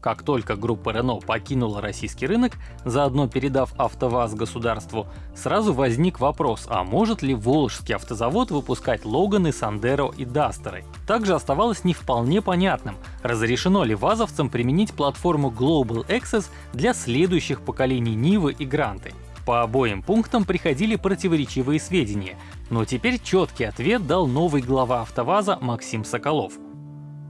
Как только группа Renault покинула российский рынок, заодно передав АвтоВАЗ государству, сразу возник вопрос, а может ли Волжский автозавод выпускать Логаны, Сандеро и Дастеры? Также оставалось не вполне понятным, разрешено ли вазовцам применить платформу Global Access для следующих поколений Нивы и Гранты. По обоим пунктам приходили противоречивые сведения, но теперь четкий ответ дал новый глава АвтоВАЗа Максим Соколов.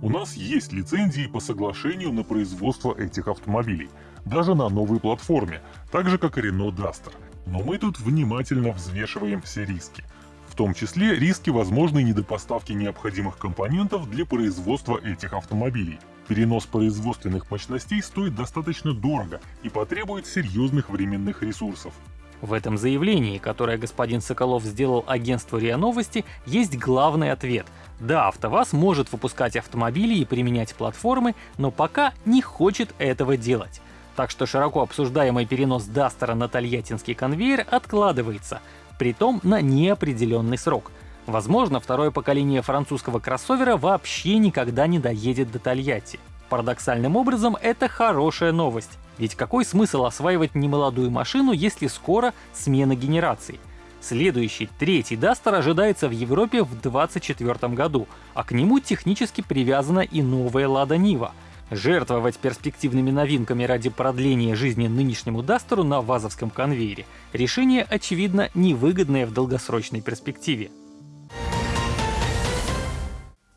У нас есть лицензии по соглашению на производство этих автомобилей, даже на новой платформе, так же как и Renault Duster. Но мы тут внимательно взвешиваем все риски. В том числе риски возможной недопоставки необходимых компонентов для производства этих автомобилей. Перенос производственных мощностей стоит достаточно дорого и потребует серьезных временных ресурсов. В этом заявлении, которое господин Соколов сделал агентству РИА Новости, есть главный ответ. Да, АвтоВАЗ может выпускать автомобили и применять платформы, но пока не хочет этого делать. Так что широко обсуждаемый перенос Дастера на тольяттинский конвейер откладывается, притом на неопределенный срок. Возможно, второе поколение французского кроссовера вообще никогда не доедет до Тольятти. Парадоксальным образом, это хорошая новость. Ведь какой смысл осваивать немолодую машину, если скоро смена генераций? Следующий, третий Дастер ожидается в Европе в 2024 году, а к нему технически привязана и новая Лада Нива. Жертвовать перспективными новинками ради продления жизни нынешнему Дастеру на вазовском конвейере — решение, очевидно, невыгодное в долгосрочной перспективе.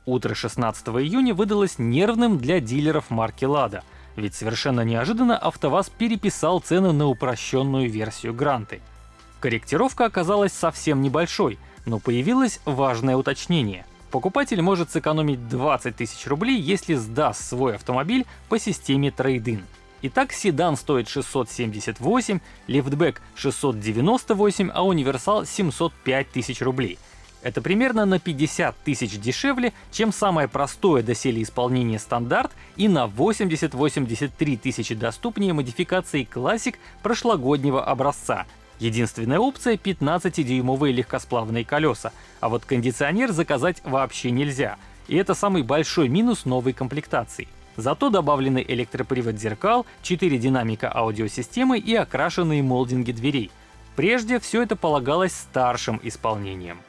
Утро 16 июня выдалось нервным для дилеров марки «Лада», ведь совершенно неожиданно АвтоВАЗ переписал цены на упрощенную версию Гранты. Корректировка оказалась совсем небольшой, но появилось важное уточнение. Покупатель может сэкономить 20 тысяч рублей, если сдаст свой автомобиль по системе трейдин. Итак, седан стоит 678, лифтбэк 698, а универсал 705 тысяч рублей — это примерно на 50 тысяч дешевле, чем самое простое доселе исполнение стандарт и на 80-83 тысячи доступнее модификации классик прошлогоднего образца. Единственная опция — 15-дюймовые легкосплавные колеса, а вот кондиционер заказать вообще нельзя. И это самый большой минус новой комплектации. Зато добавлены электропривод зеркал, 4 динамика аудиосистемы и окрашенные молдинги дверей. Прежде все это полагалось старшим исполнением.